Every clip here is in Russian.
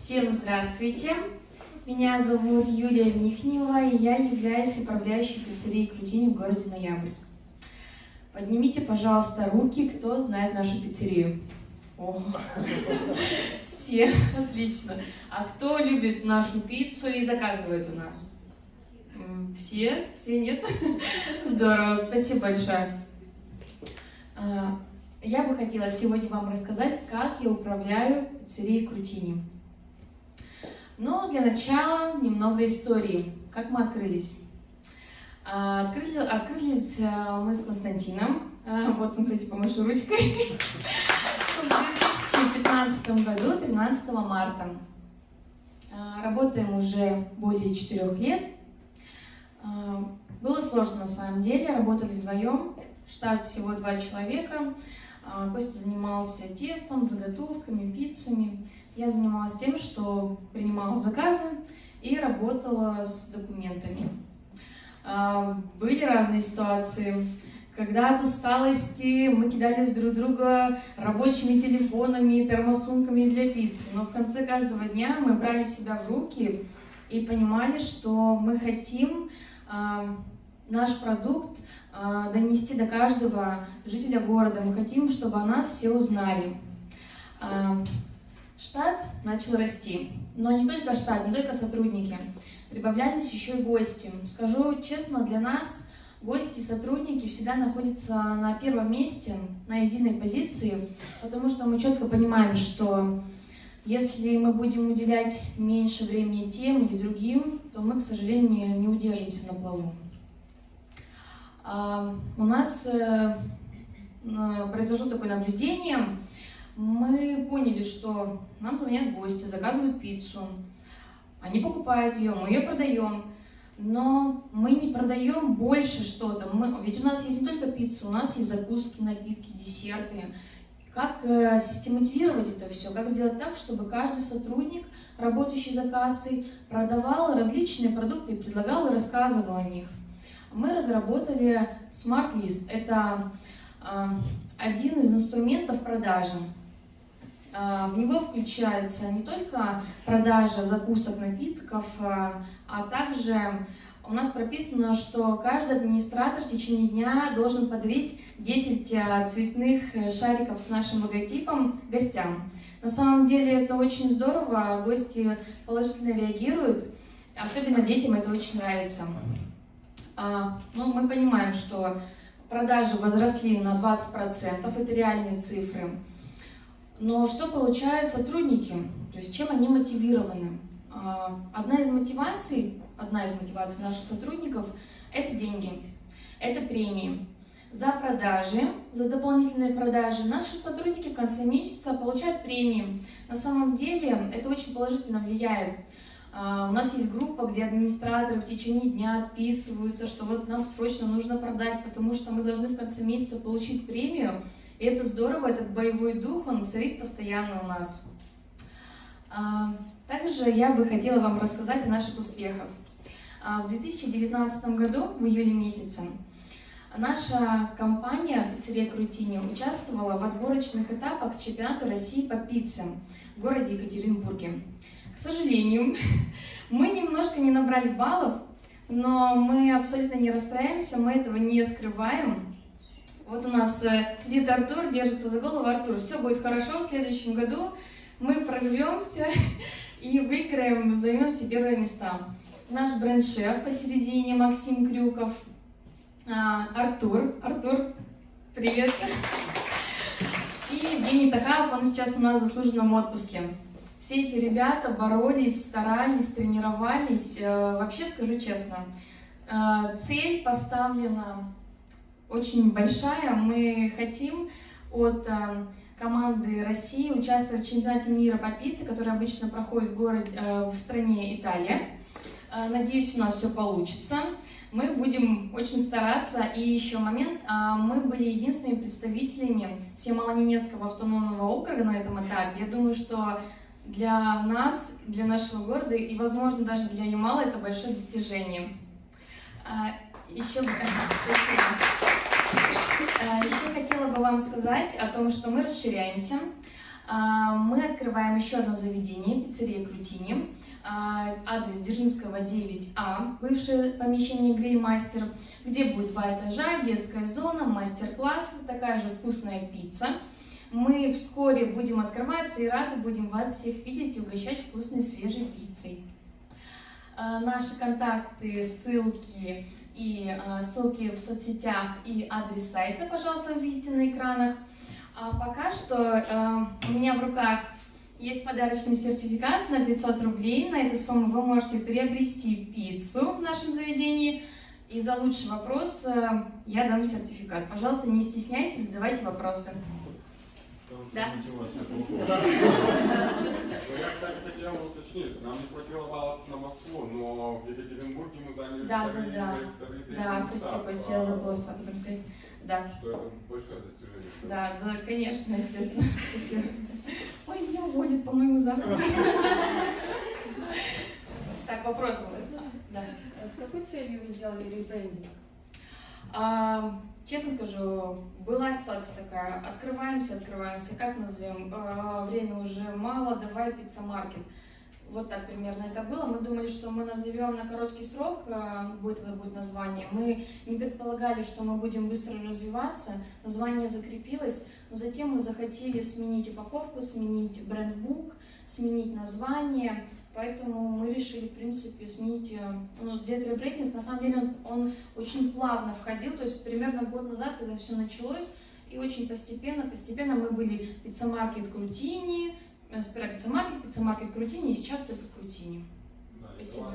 Всем здравствуйте! Меня зовут Юлия Михнева, и я являюсь управляющей пиццерией Крутини в городе Ноябрьск. Поднимите, пожалуйста, руки, кто знает нашу пиццерию. О, все, отлично. А кто любит нашу пиццу и заказывает у нас? Все? Все нет? Здорово, спасибо большое. А, я бы хотела сегодня вам рассказать, как я управляю пиццерией Крутини. Но для начала немного истории. Как мы открылись? А, открыли, открылись а, мы с Константином. Вот он, кстати, помашу ручкой. В 2015 году, 13 марта. Работаем уже более четырех лет. Было сложно на самом деле, работали вдвоем, штат всего два человека. А, Костя занимался тестом, заготовками, пиццами. Я занималась тем, что принимала заказы и работала с документами. А, были разные ситуации. Когда от усталости мы кидали друг друга рабочими телефонами, термосумками для пиццы. Но в конце каждого дня мы брали себя в руки и понимали, что мы хотим а, наш продукт а, донести до каждого жителя города. Мы хотим, чтобы о нас все узнали. А, штат начал расти, но не только штат, не только сотрудники. Прибавлялись еще и гости. Скажу честно, для нас гости и сотрудники всегда находятся на первом месте, на единой позиции, потому что мы четко понимаем, что если мы будем уделять меньше времени тем или другим, то мы, к сожалению, не удержимся на плаву. У нас э, произошло такое наблюдение. Мы поняли, что нам звонят гости, заказывают пиццу. Они покупают ее, мы ее продаем. Но мы не продаем больше что-то. Ведь у нас есть не только пицца, у нас есть закуски, напитки, десерты. Как э, систематизировать это все? Как сделать так, чтобы каждый сотрудник, работающий за кассой, продавал различные продукты и предлагал и рассказывал о них? Мы разработали Smart List. Это а, один из инструментов продажи. А, в него включается не только продажа закусок, напитков, а, а также у нас прописано, что каждый администратор в течение дня должен подарить 10 цветных шариков с нашим логотипом гостям. На самом деле это очень здорово, гости положительно реагируют, особенно детям это очень нравится. А, ну, мы понимаем, что продажи возросли на 20%, это реальные цифры. Но что получают сотрудники? То есть чем они мотивированы? А, одна из мотиваций, одна из мотиваций наших сотрудников – это деньги, это премии. За продажи, за дополнительные продажи наши сотрудники в конце месяца получают премии. На самом деле это очень положительно влияет у нас есть группа, где администраторы в течение дня отписываются, что вот нам срочно нужно продать, потому что мы должны в конце месяца получить премию. И это здорово, этот боевой дух, он царит постоянно у нас. А, также я бы хотела вам рассказать о наших успехах. А, в 2019 году, в июле месяце, наша компания «Пиццерия Крутини» участвовала в отборочных этапах чемпионата России по пицце в городе Екатеринбурге. К сожалению, мы немножко не набрали баллов, но мы абсолютно не расстраиваемся, мы этого не скрываем. Вот у нас э, сидит Артур, держится за голову. Артур, все будет хорошо, в следующем году мы прорвемся и выиграем, займем все первые места. Наш бренд-шеф посередине, Максим Крюков. А, Артур, Артур, привет. И Евгений Тахаев, он сейчас у нас в заслуженном отпуске. Все эти ребята боролись, старались, тренировались. Э, вообще, скажу честно, э, цель поставлена очень большая. Мы хотим от э, команды России участвовать в чемпионате мира по пицце, который обычно проходит в, городе, в стране Италия. Надеюсь, у нас все получится. Мы будем очень стараться. И еще момент, мы были единственными представителями Всемолоненецкого автономного округа на этом этапе. Я думаю, что для нас, для нашего города и, возможно, даже для Ямала это большое достижение. А, еще, спасибо. А, еще хотела бы вам сказать о том, что мы расширяемся. А, мы открываем еще одно заведение, пиццерия Крутини. Адрес Дзержинского 9А, бывшее помещение Грильмастер, где будет два этажа, детская зона, мастер-класс, такая же вкусная пицца. Мы вскоре будем открываться и рады будем вас всех видеть и угощать вкусной свежей пиццей. А, наши контакты, ссылки и ссылки в соцсетях и адрес сайта, пожалуйста, видите на экранах. А пока что э, у меня в руках есть подарочный сертификат на 500 рублей. На эту сумму вы можете приобрести пиццу в нашем заведении. И за лучший вопрос я дам сертификат. Пожалуйста, не стесняйтесь, задавайте вопросы. Да. Я, кстати, хотел уточнить, нам не хватило баллов на Москву, но в Екатеринбурге мы заняли да, да, да. Да, прости, Костя, я забыла об этом сказать. Да. Что это большое достижение. Да, да, конечно, естественно. Ой, меня уводит, по-моему, завтра. Так, вопрос был. Да. С какой целью вы сделали ребрендинг? А, честно скажу, была ситуация такая, открываемся, открываемся, как назовем, а, время уже мало, давай пицца-маркет. Вот так примерно это было. Мы думали, что мы назовем на короткий срок, э, будет это будет название. Мы не предполагали, что мы будем быстро развиваться. Название закрепилось, но затем мы захотели сменить упаковку, сменить брендбук, сменить название. Поэтому мы решили, в принципе, сменить, э, ну, сделать ребрендинг. На самом деле он, он очень плавно входил, то есть примерно год назад это все началось. И очень постепенно, постепенно мы были пиццамаркет Крутини, Сперва пиццамаркет, пиццамаркет Крутини, и сейчас только Крутини. Да, Спасибо.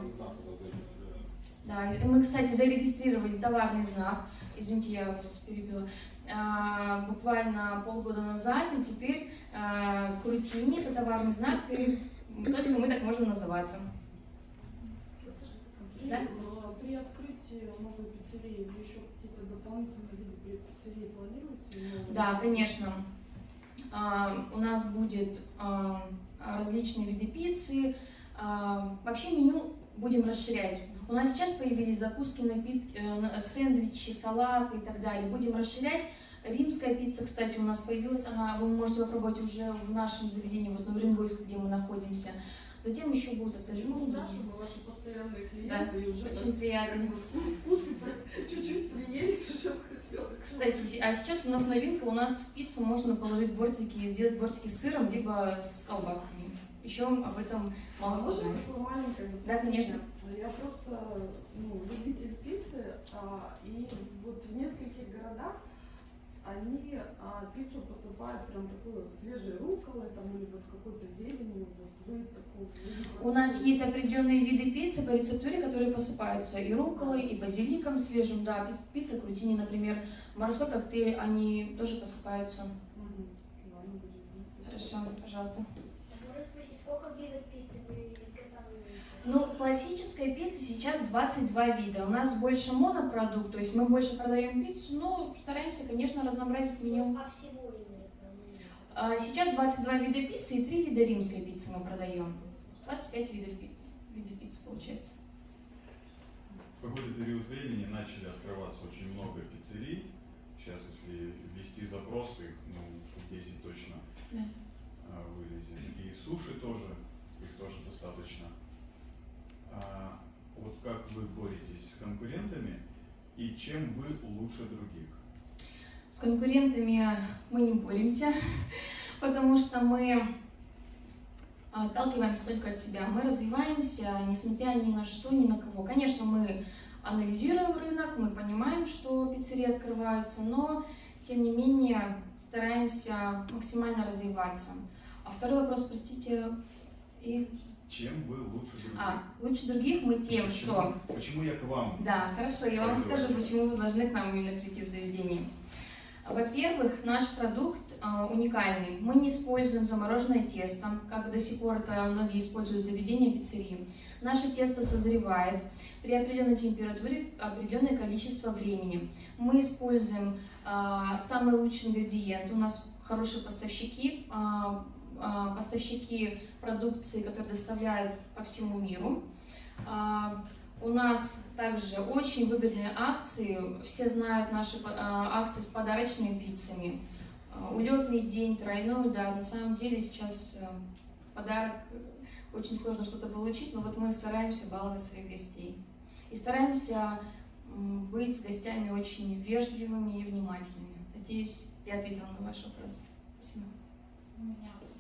Да, мы, кстати, зарегистрировали товарный знак, извините, я вас перебила, а, буквально полгода назад, и теперь а, Крутини – это товарный знак, только мы так можем называться. Да? При открытии новой пиццерии вы еще какие-то дополнительные виды пиццерии планируете? Да, конечно. А, у нас будет а, различные виды пиццы. А, вообще меню будем расширять. У нас сейчас появились закуски, напитки, э, сэндвичи, салаты и так далее. Будем расширять. Римская пицца, кстати, у нас появилась. Ага, вы можете попробовать уже в нашем заведении, вот на Уренгойске, где мы находимся. Затем еще будут остальные. Ну, спрашиваю, ваши постоянные клиенты, да, и уже очень так, приятно. Вкусы чуть-чуть приелись, уже хотелось. Кстати, а сейчас у нас новинка, у нас в пиццу можно положить бортики, сделать бортики с сыром, либо с колбасками. Еще об этом мало а можно такое маленькое? Да, конечно. Я просто ну, любитель пиццы, а, и вот в нескольких городах они а, пиццу посыпают прям такой свежей рукколой там, или вот какой-то зеленью. Вот вы такого У нас есть определенные виды пиццы по рецептуре, которые посыпаются и рукколой, и базиликом свежим. Да, пицца, крутини, например, морской коктейль, они тоже посыпаются. Угу. Хорошо, пожалуйста. Сколько видов пиццы вы ну, классическая пицца сейчас 22 вида. У нас больше монопродукт, то есть мы больше продаем пиццу, но стараемся, конечно, разнообразить меню. А всего именно? А, сейчас 22 вида пиццы и 3 вида римской пиццы мы продаем. 25 видов, видов пиццы получается. В какой-то период времени начали открываться очень много пиццерий. Сейчас, если ввести запросы, ну, штук 10 точно да. А, вылезет. И суши тоже, их тоже достаточно. А, вот как вы боретесь с конкурентами и чем вы лучше других? С конкурентами мы не боремся, потому что мы отталкиваемся только от себя. Мы развиваемся, несмотря ни на что, ни на кого. Конечно, мы анализируем рынок, мы понимаем, что пиццерии открываются, но, тем не менее, стараемся максимально развиваться. А второй вопрос, простите, и чем вы лучше других? А, лучше других мы тем, почему, что... Почему я к вам? Да, хорошо, я вам скажу, почему вы должны к нам именно прийти в заведение. Во-первых, наш продукт э, уникальный. Мы не используем замороженное тесто, как до сих пор это многие используют в заведении пиццерии. Наше тесто созревает при определенной температуре определенное количество времени. Мы используем э, самые лучшие ингредиенты. У нас хорошие поставщики, э, поставщики продукции, которые доставляют по всему миру. А, у нас также очень выгодные акции. Все знают наши а, акции с подарочными пиццами. улетный день, тройной удар. На самом деле сейчас э, подарок э, очень сложно что-то получить, но вот мы стараемся баловать своих гостей. И стараемся быть с гостями очень вежливыми и внимательными. Надеюсь, я ответила на ваш вопрос. Спасибо.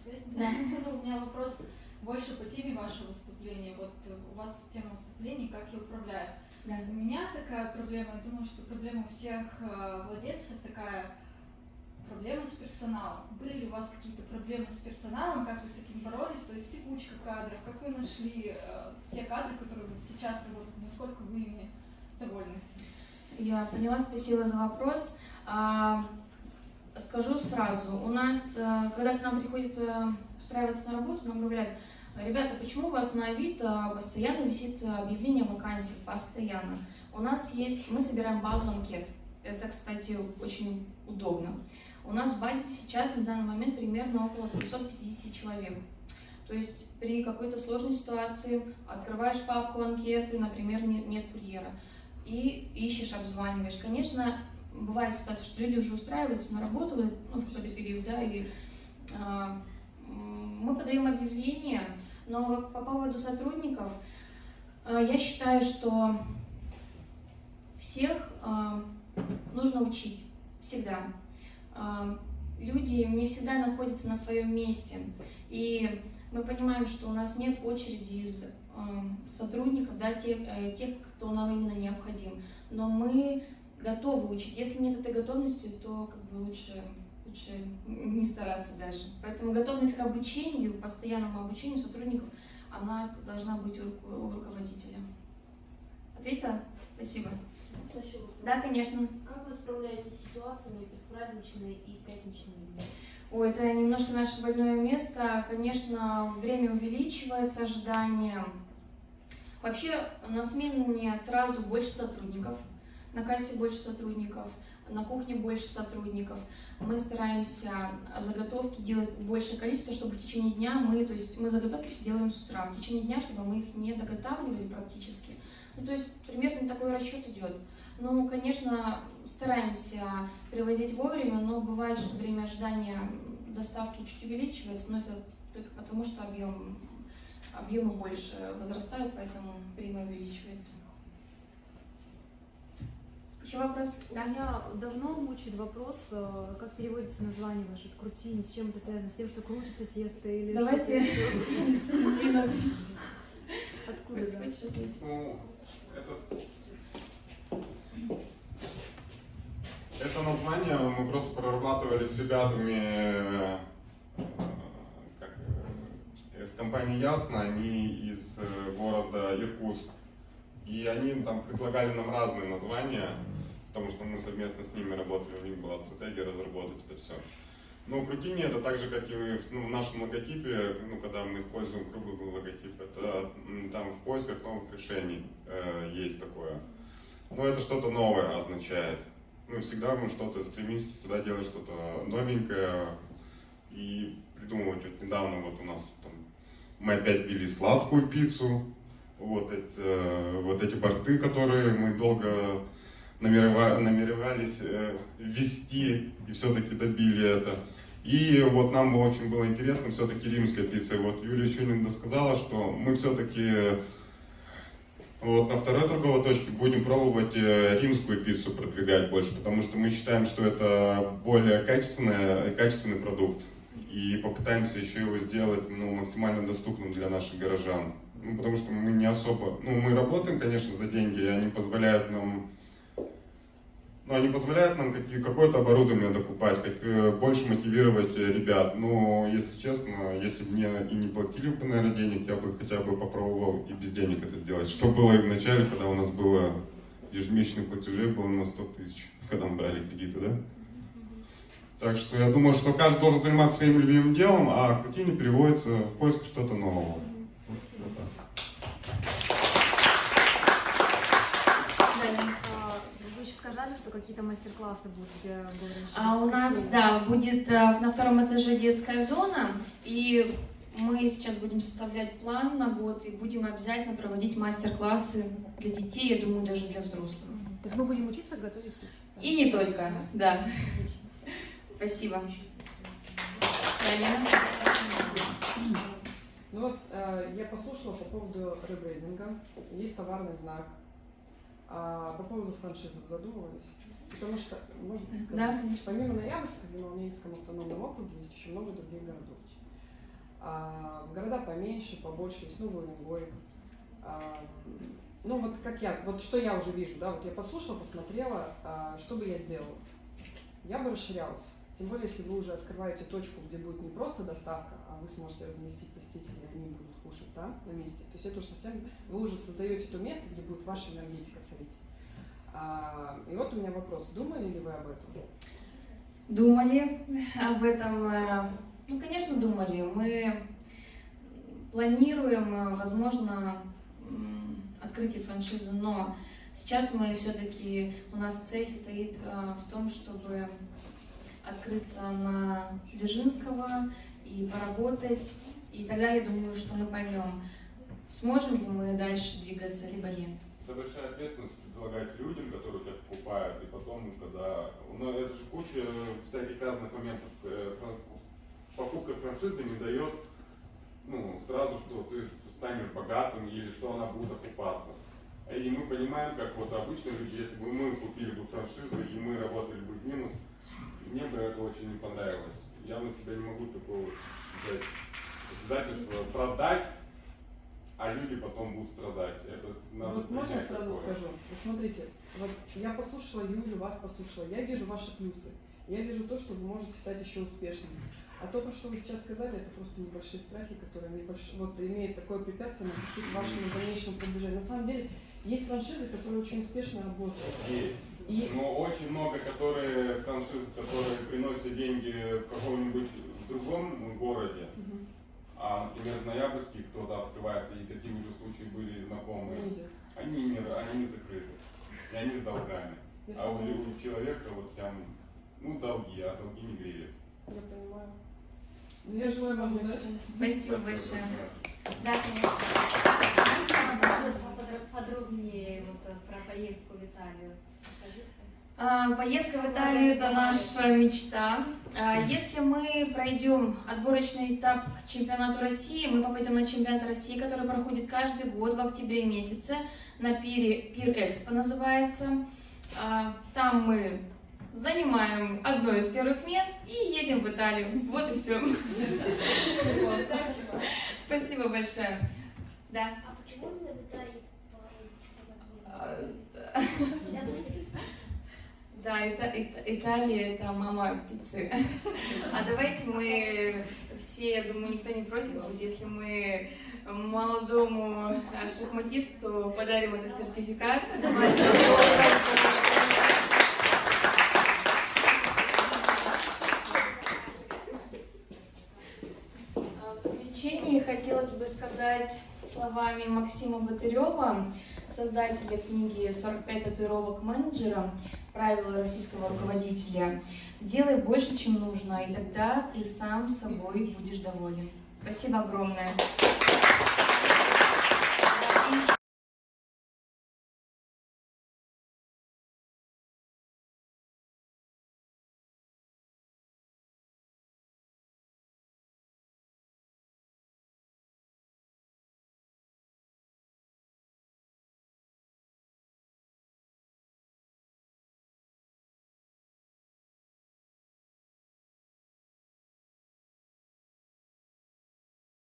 Последний. У меня вопрос больше по теме вашего выступления. Вот э, у вас тема выступлений, как я управляю. Да. У меня такая проблема, я думаю, что проблема у всех э, владельцев такая проблема с персоналом. Были ли у вас какие-то проблемы с персоналом, как вы с этим боролись, то есть текучка кадров, как вы нашли э, те кадры, которые сейчас работают, насколько вы ими довольны? Я поняла, спасибо за вопрос. А, Скажу сразу, у нас, э, когда к нам приходят э, устраиваться на работу, нам говорят, ребята, почему у вас на Авито постоянно висит объявление о вакансиях, постоянно? У нас есть, мы собираем базу анкет. Это, кстати, очень удобно. У нас в базе сейчас на данный момент примерно около 350 человек. То есть при какой-то сложной ситуации открываешь папку анкеты, например, не- нет курьера, и ищешь, обзваниваешь. Конечно, бывает ситуация, что люди уже устраиваются на работу ну, в какой-то период, да, и а, мы подаем объявление, но по поводу сотрудников, а, я считаю, что всех а, нужно учить всегда. Люди не всегда находятся на своем месте, и мы понимаем, что у нас нет очереди из сотрудников, да, тех, э, тех, кто нам именно необходим. Но мы готовы учить. Если нет этой готовности, то как бы лучше, лучше не стараться дальше. Поэтому готовность к обучению, постоянному обучению сотрудников, она должна быть у, ру- у руководителя. Ответила? Спасибо. Да, конечно. Как вы справляетесь с ситуациями предпраздничные и пятничные дни? Ой, это немножко наше больное место. Конечно, время увеличивается, ожидание. Вообще на смене сразу больше сотрудников, на кассе больше сотрудников, на кухне больше сотрудников. Мы стараемся заготовки делать большее количество, чтобы в течение дня мы, то есть мы заготовки все делаем с утра, в течение дня, чтобы мы их не доготавливали практически. Ну, то есть примерно такой расчет идет. Ну, конечно, стараемся привозить вовремя, но бывает, что время ожидания доставки чуть увеличивается, но это только потому, что объем, объемы больше возрастают, поэтому время увеличивается. Еще вопрос? Да. Меня давно мучает вопрос, э, как переводится название ваше крутини, с чем это связано, с тем, что крутится тесто или Давайте. Откуда? Ну, это название мы просто прорабатывали с ребятами э, как, э, с компании Ясно, они из города Иркутск. И они там предлагали нам разные названия, потому что мы совместно с ними работали, у них была стратегия разработать это все. Ну, крутини это так же, как и в, ну, в нашем логотипе, ну, когда мы используем круглый логотип, это там в поисках новых решений э, есть такое. Но это что-то новое означает. Ну, всегда мы что-то стремимся всегда делать что-то новенькое и придумывать. Вот недавно вот у нас там, мы опять пили сладкую пиццу, вот, эти, э, вот эти борты, которые мы долго намеревались э, ввести и все-таки добили это. И вот нам было очень было интересно все-таки римская пицца. Вот Юлия Чунин досказала, что мы все-таки вот на второй торговой точке будем пробовать э, римскую пиццу продвигать больше, потому что мы считаем, что это более качественная, качественный продукт. И попытаемся еще его сделать ну, максимально доступным для наших горожан. Ну, потому что мы не особо... Ну, мы работаем, конечно, за деньги, и они позволяют нам... Ну, они позволяют нам какое-то оборудование докупать, как, э, больше мотивировать э, ребят. Но, если честно, если бы мне и не платили бы, наверное, денег, я бы хотя бы попробовал и без денег это сделать. Что было и в начале, когда у нас было ежемесячных платежей было на 100 тысяч, когда мы брали кредиты, да? Так что я думаю, что каждый должен заниматься своим любимым делом, а крутини переводится в поиск что-то нового. Вот, вот так. А, Вы еще сказали, что какие-то мастер-классы будут, где что А у нас, да, будет э, на втором этаже детская зона, и мы сейчас будем составлять план на год и будем обязательно проводить мастер-классы для детей, я думаю, даже для взрослых. То есть мы будем учиться готовить пиццу? И не только, да. Отлично. Спасибо. Ну вот, э, я послушала по поводу ребрендинга. Есть товарный знак. А по поводу франшизы вы задумывались? Потому что, можно сказать, Да, конечно. помимо Ноябрьска, в Волнинском автономном округе есть еще много других городов. А, города поменьше, побольше, есть Новый Уренгой. А, ну вот как я, вот что я уже вижу, да, вот я послушала, посмотрела, а, что бы я сделала. Я бы расширялась. Тем более, если вы уже открываете точку, где будет не просто доставка, а вы сможете разместить посетителей, они будут кушать да, на месте. То есть это уже совсем, вы уже создаете то место, где будет ваша энергетика царить. А, и вот у меня вопрос, думали ли вы об этом? Думали об этом. э, Ну, конечно, думали. Мы планируем, э, возможно, открытие франшизы, но сейчас мы все-таки, у нас цель стоит э, в том, чтобы открыться на Дзержинского и поработать. И тогда я думаю, что мы поймем, сможем ли мы дальше двигаться, либо нет. Это большая ответственность предлагать людям, которые тебя покупают, и потом, когда... Ну, это же куча всяких разных моментов. Э, Покупка франшизы не дает ну, сразу, что ты станешь богатым или что она будет окупаться. И мы понимаем, как вот обычные люди, если бы мы купили бы франшизу и мы работали бы в минус, мне бы это очень не понравилось. Я на себя не могу такого взять обязательство продать, а люди потом будут страдать. Это с- надо вот можно принять сразу такое. скажу? Вот смотрите, вот я послушала Юлю, вас послушала, я вижу ваши плюсы. Я вижу то, что вы можете стать еще успешным. А то, про что вы сейчас сказали, это просто небольшие страхи, которые небольш... вот, имеют такое препятствие на пути к вашему дальнейшему продвижению. На самом деле, есть франшизы, которые очень успешно работают. Есть. И Но очень много, которые франшиз, которые приносят деньги в каком-нибудь другом городе, а, например, в Ноябрьске кто-то открывается, и такие уже случаи были знакомые, видят. они не, они не закрыты, и они с долгами. Я А у, у человека вот прям, ну, долги, а долги не греют. Я понимаю. Ну, я желаю вам удачи. Спасибо большое. Да, конечно. Подробнее вот э, про поездку в Италию. А, Поездка в Италию – это наша мечта. А, Если мы пройдем отборочный этап к чемпионату России, мы попадем на чемпионат России, который проходит каждый год в октябре месяце на пире Пир Экспо называется. А, Там мы занимаем одно из первых мест и едем в Италию. Вот и все. Спасибо большое. Да. А почему именно в Италии А, Допустим, Да, это, Ит- Италия это мама пиццы. А давайте мы все, я думаю, никто не против будет, если мы молодому шахматисту подарим этот сертификат. Давайте. А В заключение хотелось бы сказать словами Максима Батырева, создателя книги «45 татуировок менеджера. Правила российского руководителя». Делай больше, чем нужно, и тогда ты сам собой будешь доволен. Спасибо огромное.